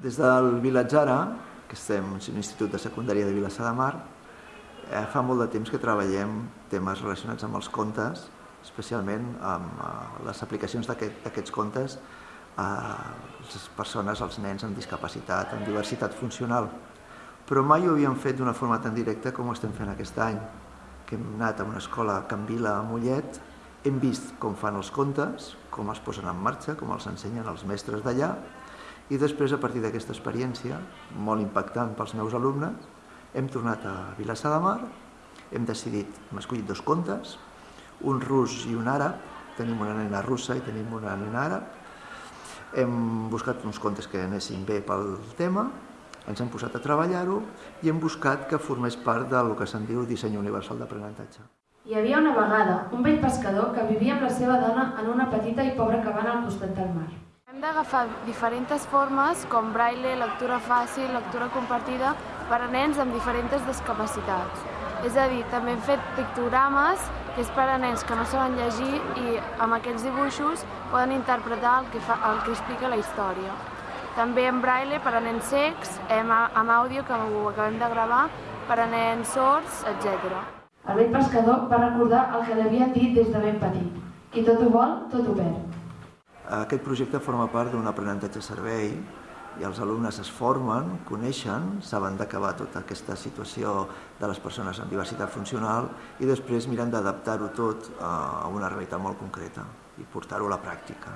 Des del Vilatzara, que estem en un institut de secundària de Vilassar de Mar, eh, fa molt de temps que treballem temes relacionats amb els contes, especialment amb eh, les aplicacions d'aquests aquest, contes a les persones, als nens amb discapacitat, amb diversitat funcional. Però mai ho havíem fet d'una forma tan directa com ho estem fent aquest any, que hem anat a una escola a Can Vila, a Mollet, hem vist com fan els contes, com els posen en marxa, com els ensenyen els mestres d'allà, i després, a partir d'aquesta experiència, molt impactant pels meus alumnes, hem tornat a Vilassar de Mar, hem decidit, hem escollit dos contes, un rus i un àrab, tenim una nena russa i tenim una nena àrab, hem buscat uns contes que anessin bé pel tema, ens hem posat a treballar-ho i hem buscat que formés part del que se'n diu disseny universal d'aprenentatge. Hi havia una vegada un vell pescador que vivia amb la seva dona en una petita i pobra cabana al costat del mar. D'agafar diferents formes com braille, lectura fàcil, lectura compartida per a nens amb diferents discapacitats. És a dir, també hem fet pictogrames que és per a nens que no saben llegir i amb aquests dibuixos poden interpretar el que, fa, el que explica la història. També en braille per a nens secs, hem, amb àudio que ho acabem de gravar, per a nens sords, etc. El vell pescador va recordar el que li havien dit des de ben petit. Qui tot ho vol, tot ho perd. Aquest projecte forma part d'un aprenentatge servei i els alumnes es formen, coneixen, saben d'acabar tota aquesta situació de les persones amb diversitat funcional i després miren d'adaptar-ho tot a una realitat molt concreta i portar-ho a la pràctica.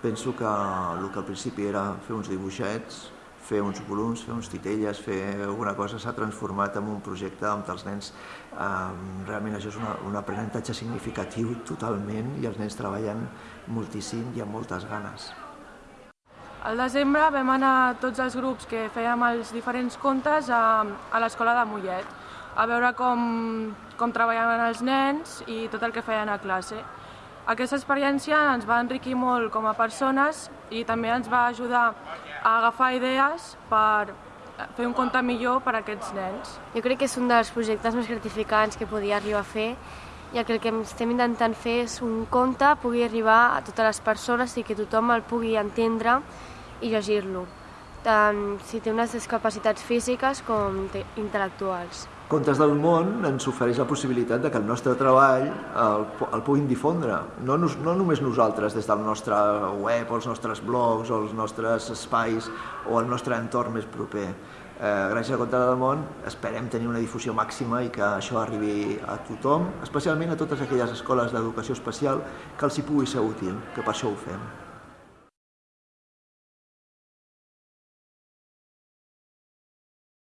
Penso que el que al principi era fer uns dibuixets, fer uns volums, fer uns titelles, fer alguna cosa s'ha transformat en un projecte on els nens, realment això és una, un aprenentatge significatiu totalment i els nens treballen moltíssim i amb moltes ganes. Al desembre vam anar tots els grups que fèiem els diferents contes a, a l'escola de Mollet, a veure com, com treballaven els nens i tot el que feien a classe. Aquesta experiència ens va enriquir molt com a persones i també ens va ajudar a agafar idees per fer un conte millor per a aquests nens. Jo crec que és un dels projectes més gratificants que podia arribar a fer i el que estem intentant fer és un conte pugui arribar a totes les persones i que tothom el pugui entendre i llegir-lo, tant si té unes discapacitats físiques com intel·lectuals. Contes del món ens ofereix la possibilitat de que el nostre treball el, el puguin difondre, no, no només nosaltres des del nostre web o els nostres blogs o els nostres espais o el nostre entorn més proper. Eh, gràcies a Contes del món esperem tenir una difusió màxima i que això arribi a tothom, especialment a totes aquelles escoles d'educació especial que els hi pugui ser útil, que per això ho fem.